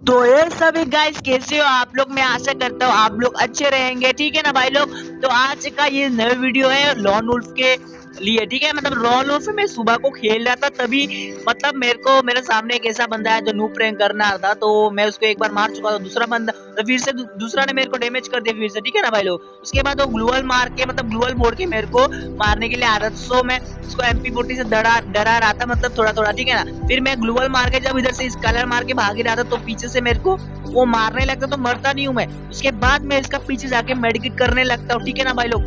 तो ये सभी गाइस कैसे हो? आप लोग, मैं आशा करता हूँ आप लोग अच्छे रहेंगे, ठीक है ना भाई लोग? तो आज का ये नया वीडियो है लॉन वुल्फ के लिए, ठीक है? मतलब रॉल ऑफ़ मैं सुबह को खेल रहा था, तभी मतलब मेरे को, मेरे सामने एक ऐसा बंदा है जो नू प्रैंक करना था तो मैं उसको एक बार मार चुका था, दूसरा बंदा तो फिर से दूसरा ने मेरे को डैमेज कर दिया फिर से, ठीक है ना भाई लोग? उसके बाद वो ग्लूअल मार के मतलब ग्लूअल बोर्ड के मेरे को मारने के लिए आ रहा सो मैं उसको एमपी फोर्टी से डरा डरा रहा था मतलब थोड़ा थोड़ा ठीक है ना? फिर मैं ग्लूअल मार के जब इधर से इस कलर मार के भाग रहा था तो पीछे से मेरे को, वो मारने लगता तो मरता नहीं हूँ मैं। उसके बाद मैं इसका पीछे जाके मेडिकेट करने लगता हूँ, ठीक है ना भाई लोग?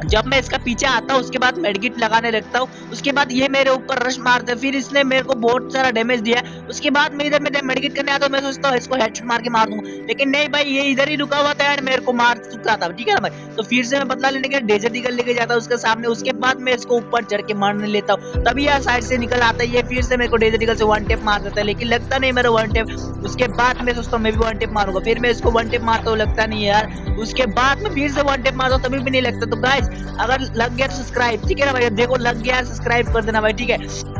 जब मैं इसका पीछे आता हूँ, उसके बाद मेडिकेट लगाने लगता हूँ, उसके बाद ये मेरे ऊपर रश मारते फिर इसने मेरे को बहुत सारा डैमेज दिया उसके बाद मैं इधर मैं मेडगिट करने आता हूँ मैं सोचता हूँ, इसको हेडशॉट मार के मार दूँगा लेकिन नहीं भाई, ये इधर ही रुका हुआ था एंड मेरे को मार चुका था। ठीक है ना भाई? तो फिर से मैं बदला लेने के डेजर्ट ईगल लेके जाता हूँ उसके सामने। उसके बाद मैं इसको ऊपर चढ़ के मारने लेता हूँ। तभी यार साइड से निकल आता है, ये फिर से मेरे को डेजर्ट ईगल से वन टेप मार देता है। लेकिन लगता नहीं मेरा वन टेप उसके बाद मैं सोचता हूँ, मैं भी वन टेप मारूँगा। फिर मैं इसको वन टेप मारता हूँ, लगता नहीं यार। उसके बाद में फिर से वन टेप मारता हूँ, तभी भी नहीं लगता। तो गाइज़ अगर लग गया तो सब्सक्राइब ठीक है ना भाई? देखो, लग गया सब्सक्राइब कर देना भाई, ठीक है?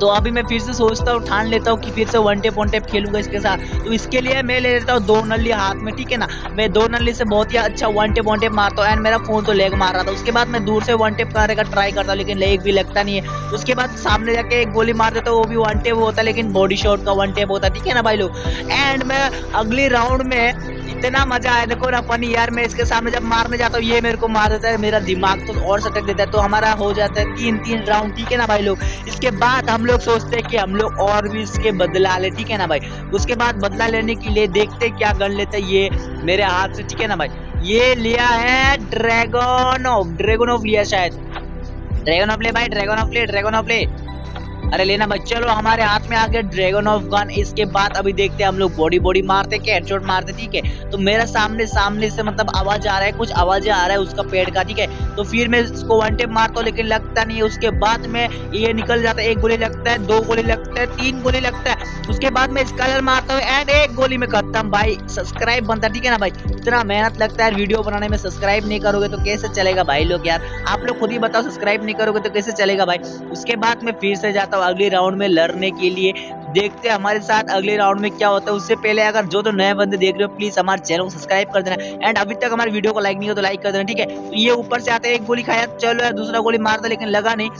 तो अभी मैं फिर से सोचता हूँ, ठान लेता हूँ कि फिर से वन टेप वन टेप खेलूँगा इसके साथ। तो इसके लिए मैं ले लेता हूँ दो नली हाथ में, ठीक है ना? मैं दो नली से बहुत ही अच्छा वन टेप वन टेप मारता हूँ एंड मेरा फ़ोन तो लेग मार रहा था। उसके बाद मैं दूर से वन टेप करने का ट्राई करता हूँ, लेकिन लेग भी लगता नहीं है। उसके बाद सामने जाके एक गोली मार देता हूँ, वो भी वन टेप होता है, लेकिन बॉडी शॉट का वन टेप होता है, ठीक है ना भाई लोग? एंड मैं अगली राउंड में इतना मज़ा आया। देखो ना फनी यार, मैं इसके सामने जब मारने जाता हूँ, ये मेरे को मार देता है, मेरा दिमाग तो और सटक देता है। तो हमारा हो जाता है तीन तीन राउंड ठीक है ना भाई लोग? इसके बाद हम लोग सोचते हैं कि हम लोग और भी इसके बदला ले, ठीक है ना भाई? उसके बाद बदला लेने के लिए देखते क्या कर लेते ये मेरे हाथ से, ठीक है ना भाई? ये लिया है ड्रैगन ऑफ़ ड्रैगन ऑफ़ लिया शायद। ड्रैगन ऑफ़ ले भाई ड्रैगन ऑफ़ ले ड्रैगन ऑफ़ ले। अरे लेना मत, चलो हमारे हाथ में आ गया ड्रैगन ऑफ़ गन इसके बाद अभी देखते हैं हम लोग बॉडी बॉडी मारते क्या हेडशॉट मारते ठीक है? तो मेरा सामने सामने से मतलब आवाज़ आ रहा है, कुछ आवाज़ आ रहा है उसका पेड़ का, ठीक है? तो फिर मैं इसको वन टेप मारता हूँ, लेकिन लगता नहीं है। उसके बाद में ये निकल जाता है, एक गोली लगता है, दो गोली लगता है, तीन गोली लगता है। उसके बाद में स्कलर मारता हूँ एंड एक गोली में खत्म। भाई सब्सक्राइब बनता ठीक है ना भाई? इतना मेहनत लगता है वीडियो बनाने में सब्सक्राइब नहीं करोगे तो कैसे चलेगा भाई लोग यार? आप लोग खुद ही बताओ सब्सक्राइब नहीं करोगे तो कैसे चलेगा भाई? उसके बाद में फिर से जाता हूँ अगले राउंड में लड़ने के लिए। देखते हैं हमारे साथ अगले राउंड में क्या होता है। उससे पहले अगर जो तो नए बंदे देख रहे हो प्लीज़ हमारे चैनल को सब्सक्राइब कर देना। एंड अभी तक हमारे वीडियो को लाइक नहीं हो तो लाइक कर देना, ठीक है? तो ये ऊपर से आते हैं, एक गोली खाया, चलो यार, दूसरा गोली मारता लेकिन लगा नहीं।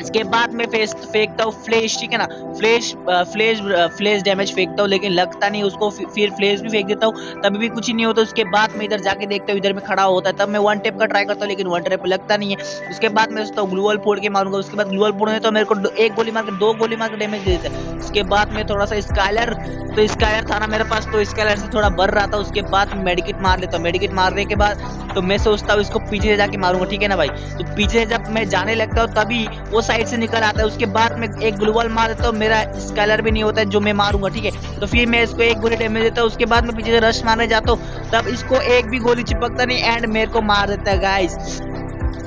इसके बाद में फेस फेंकता हूँ फ्लेश ठीक है ना? फ्लेश फ्लेश फ्लेश डैमेज फेंकता हूँ, लेकिन लगता नहीं, उसको फिर फ्लेश भी फेंक देता हूँ, तभी भी कुछ ही नहीं होता। उसके बाद में इधर जाके देखता हूँ, इधर में खड़ा होता है, तब मैं वन टेप का ट्राई करता हूँ, लेकिन वन टेप लगता नहीं है। उसके बाद मैं सोचता हूँ ग्लूअल फोड़ के मारूँगा, उसके बाद ग्लूअल फोड़ने तो मेरे को एक गोली मार के, दो गोली मार के डैमेज दे देता है। उसके बाद में थोड़ा सा स्काइलर तो स्काइलर था ना मेरे पास तो स्काइलर से थोड़ा बढ़ रहा था, उसके बाद मेडिकेट मार लेता हूँ। मेडिकेट मारने के बाद तो मैं सोचता हूँ, इसको पीछे जाके मारूँगा, ठीक है ना भाई? तो पीछे जब मैं जाने लगता हूँ, तभी वो साइड से निकल आता है, उसके बाद में एक ग्लूबल मार देता हूँ, मेरा स्कैलर भी नहीं होता है, जो मैं मारूँगा, ठीक है? तो फिर मैं इसको एक गोली डैमेज देता हूँ, उसके बाद में पीछे से रश मारने जाता हूँ, तब इसको एक भी गोली चिपकता नहीं एंड मेरे को मार देता है गाइस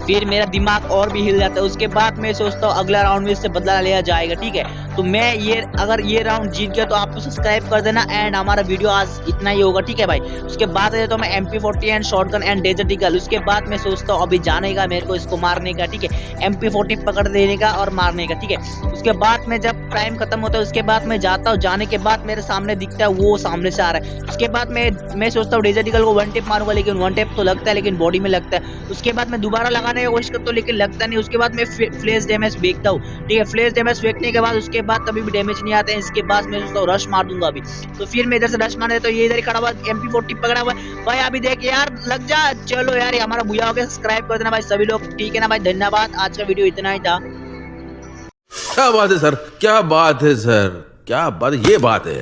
फिर मेरा दिमाग और भी हिल जाता है, उसके बाद मैं सोचता हूँ, अगला राउंड में इससे बदला लिया जाएगा, ठीक है? तो मैं ये, अगर ये राउंड जीत गया तो आपको सब्सक्राइब कर देना एंड हमारा वीडियो आज इतना ही होगा, ठीक है भाई? उसके बाद तो मैं M P forty and shotgun and desert eagle उसके बाद मैं सोचता हूँ, अभी जाने का, मेरे को इसको मारने का, ठीक है? एम पी फोर्टी पकड़ देने का और मारने का, ठीक है? उसके बाद में जब टाइम खत्म होता है, उसके बाद मैं जाता हूँ। जाने के बाद मेरे सामने दिखता है, वो सामने से आ रहा है। उसके बाद मैं मैं सोचता हूँ डेजर्ट ईगल को वन टेप मारूँगा, लेकिन वन टेप तो लगता है, लेकिन बॉडी में लगता है। उसके बाद मैं दोबारा लगाने की कोशिश करता हूँ, लेकिन लगता नहीं। उसके बाद मैं फ्लेश डैमेज फेंकता हूँ, ठीक है? फ्लेश डैमेज फेंकने के बाद उसके बाद कभी भी डैमेज नहीं आते हैं, इसके बाद मैं सोचता हूँ रश मार दूँगा अभी। तो फिर मैं इधर से रश मारने तो ये इधर खड़ा हुआ एम पी पकड़ा हुआ भाई, अभी देख यार, लग जा, चलो यार हमारा भूया हो गया सब्सक्राइब कर देना भाई, सभी लोग, ठीक है ना भाई, धन्यवाद, आज का वीडियो इतना ही था। क्या बात है, सर? क्या बात है, सर? क्या बात ये बात है।